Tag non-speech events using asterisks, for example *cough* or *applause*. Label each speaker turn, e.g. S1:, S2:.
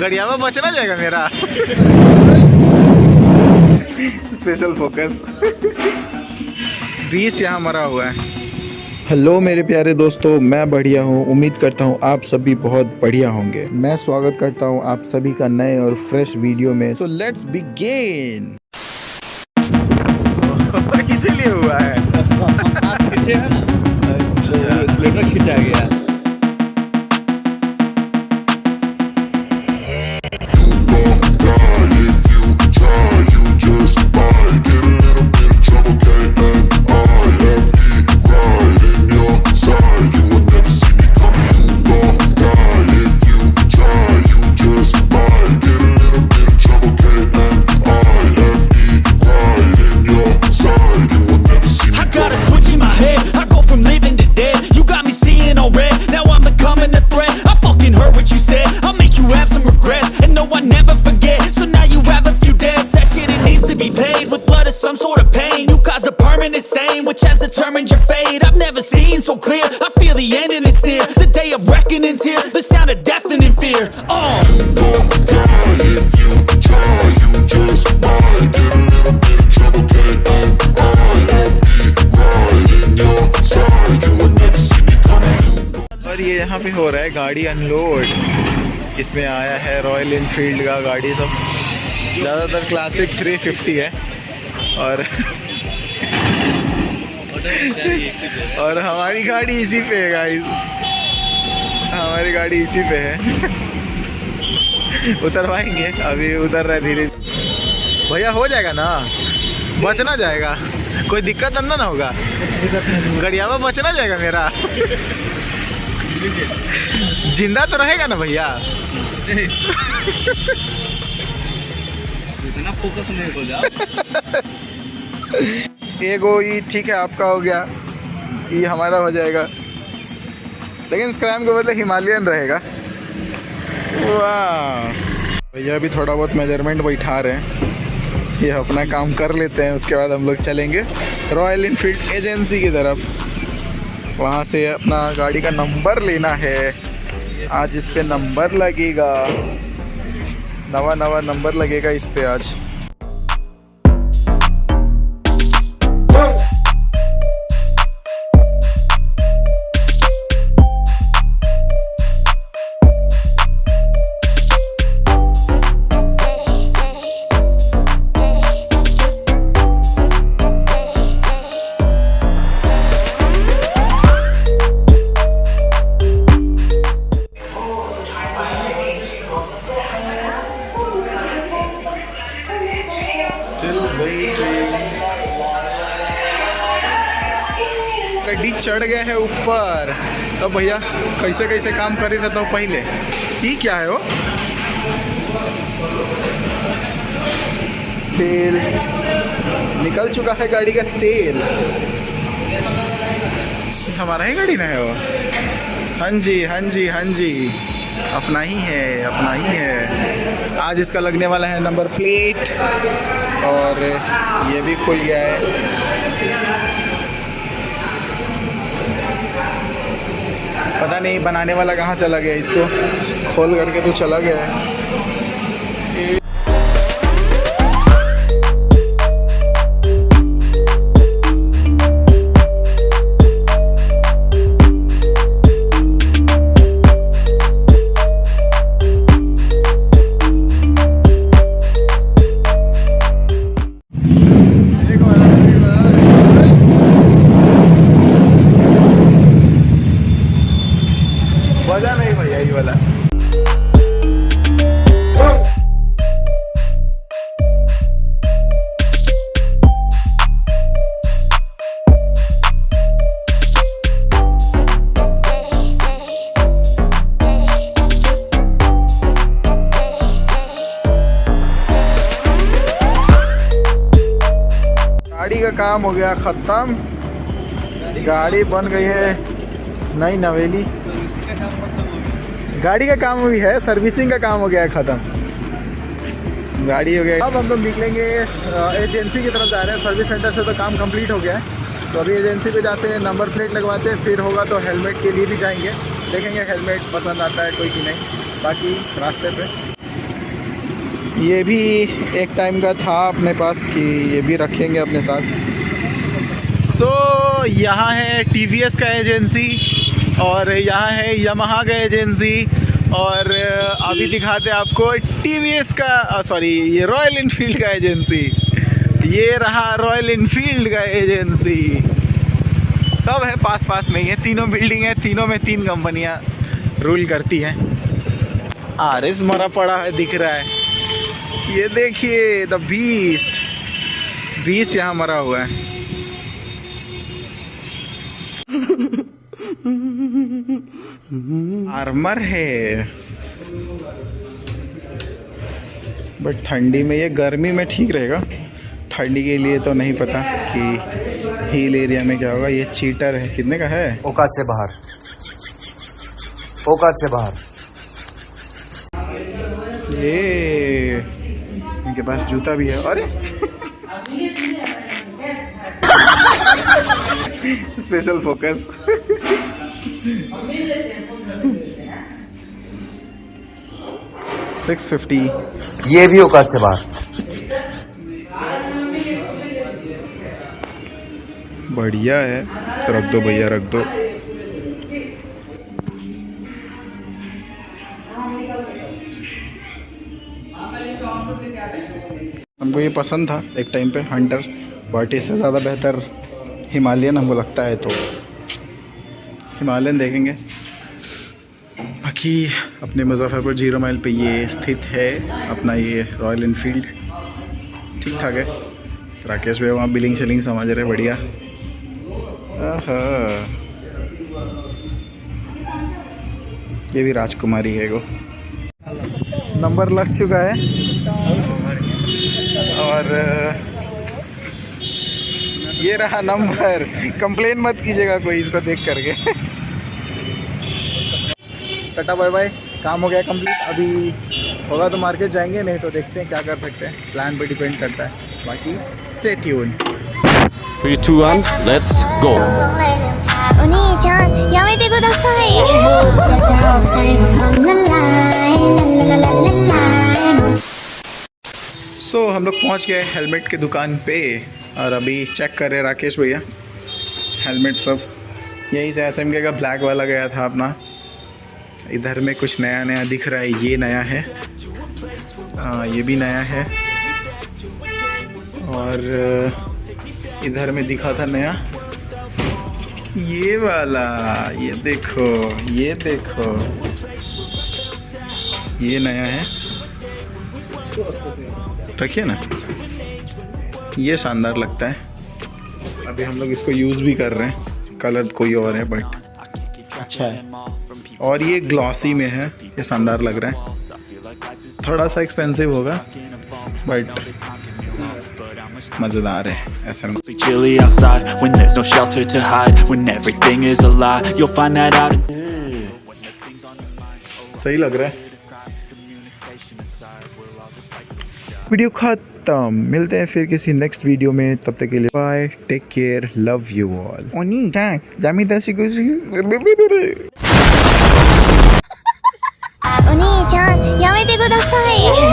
S1: गड़ियावा बचना जाएगा मेरा। स्पेशल फोकस बीस्ट यहाँ मरा हुआ है। हेलो मेरे प्यारे दोस्तों मैं बढ़िया हूँ। उम्मीद करता हूँ आप सभी बहुत बढ़िया होंगे। मैं स्वागत करता हूँ आप सभी का नए और फ्रेश वीडियो में। सो लेट्स बिगिन इसीलिए हुआ है।
S2: है स्लेटर खिंचा गया।
S3: blood or some sort of pain. You caused a permanent stain, which has determined your fate. I've never seen so clear. I feel the end and it's near. The day of reckoning's here. The sound of deafening fear. Oh.
S1: और ये यहाँ पे हो रहा है गाड़ी unload इसमें आया है रॉयल इनफील्ड का गाड़ी सब ज़्यादातर क्लासिक 350 है और और हमारी गाड़ी इसी पे है गाइस हमारी गाड़ी इसी पे है. उतरवाएँगे, अभी उतर रहा धीरे. भैया, हो जाएगा ना? बचना जाएगा. कोई दिक्कत अंदर ना होगा? गड़ियावा बचना जाएगा मेरा. ज़िंदा तो रहेगा ना, भैया?
S2: इतना फोकस नहीं हो
S1: एगो ये ठीक है, आपका हो गया। ये हमारा हो जाएगा। लेकिन स्क्रैम के बदले हिमालयन रहेगा। वाह। भैया भी थोड़ा बहुत मेज़रमेंट बैठा रहे हैं। ये अपना काम कर लेते हैं, उसके बाद हम लोग चलेंगे रॉयल इनफील्ड एजेंसी की तरफ़। वहाँ से अपना गाड़ी का नंबर लेना है। आज इस पे नंबर लगेगा। नवा नवा नंबर लगेगा इस पे आज। Still waiting. गड्डी चढ़ गया है ऊपर। तो भैया, कैसे कैसे काम कर ही रहता हूँ पहले? ये क्या है वो? तेल। निकल चुका है गाड़ी का तेल। हमारा ही गाड़ी ना है वो? हाँ जी हाँ जी हाँ जी। अपना ही है, अपना ही है। आज इसका लगने वाला है नंबर प्लेट। और ये भी खुल गया है। पता नहीं बनाने वाला कहाँ चला गया, इसको खोल करके तो चला गया है। काम हो गया, ख़त्म। गाड़ी बन गई है नई नवेली। गाड़ी का काम भी है, सर्विसिंग का काम हो गया है ख़त्म। गाड़ी हो गया। अब हम लोग निकलेंगे एजेंसी की तरफ़ जा रहे हैं, सर्विस सेंटर से तो काम कंप्लीट हो गया है। तो अभी एजेंसी पे जाते हैं, नंबर प्लेट लगवाते हैं, फिर होगा तो हेलमेट के लिए भी जाएँगे। देखेंगे हेलमेट पसंद आता है कोई कि नहीं, बाकी रास्ते पे। ये भी एक टाइम का था अपने पास कि ये भी रखेंगे अपने साथ। सो so, यहाँ है टीवीएस का एजेंसी और यहाँ है यमहा का एजेंसी और अभी दिखाते हैं आपको टीवीएस का सॉरी ये रॉयल इनफील्ड का एजेंसी। ये रहा रॉयल इनफील्ड का एजेंसी। सब है पास पास में ही है तीनों बिल्डिंग है तीनों में तीन कंपनियाँ रूल करती हैं। आर एस मरा पड़ा है दिख रहा है। ये देखिए द बीस्ट बीस्ट यहाँ मरा हुआ है। आर्मर है। बट ठंडी में ये गर्मी में ठीक रहेगा। ठंडी के लिए तो नहीं पता कि हिल एरिया में क्या होगा। ये चीटर है। कितने का है?
S4: औकात से बाहर। औकात से बाहर।
S1: ये इनके पास जूता भी है। अरे! *laughs* *laughs* स्पेशल फोकस सिक्स फिफ्टी
S4: ये भी औकात से बाहर
S1: बढ़िया है। रख दो भैया रख दो। हमको ये पसंद था एक टाइम पे हंटर बट इससे ज़्यादा बेहतर हिमालयन हमको लगता है तो। हिमालयन देखेंगे। बाकी अपने मुजफ्फरपुर ज़ीरो माइल पे ये स्थित है, अपना ये रॉयल इनफील्ड ठीक ठाक है। राकेश भैया वहाँ बिलिंग शिलिंग समझ रहे बढ़िया। ये भी राजकुमारी है वो नंबर लग चुका है। और, ये रहा नंबर। कंप्लेन मत कीजिएगा कोई इसको देख करके। टाटा बाय बाय काम हो गया कंप्लीट अभी होगा तो मार्केट जाएंगे नहीं तो देखते हैं क्या कर सकते हैं प्लान पे डिपेंड करता है बाकी stay tune
S2: Three, two, one, let's go.
S5: お兄ちゃんやめてくださいじゃあお二人もララライラララララライ
S1: so हम लोग पहुंच गए हेलमेट की दुकान पे और अभी चेक कर रहे राकेश भैया हेलमेट सब यहीं से एस का ब्लैक वाला गया था अपना इधर में कुछ नया नया दिख रहा है ये नया है। आ, ये भी नया है। और इधर में दिखा था नया। ये वाला ये देखो ये देखो। ये नया है। रखिए ना। ये शानदार लगता है। अभी हम लोग इसको यूज़ भी कर रहे हैं। कलर कोई और है बट अच्छा है। और ये ग्लॉसी में है ये शानदार लग रहा है। थोड़ा सा एक्सपेंसिव होगा बट मज़ेदार है ऐसा
S3: chilly outside when there's no shelter to hide. When everything is a lie, you'll find that out.
S1: सही लग रहा है। वीडियो खत्म। मिलते हैं फिर किसी नेक्स्ट वीडियो में। तब तक के लिए bye take care love you all ओनी टैक जामी दसी कुछ
S5: お兄ちゃんやめてください。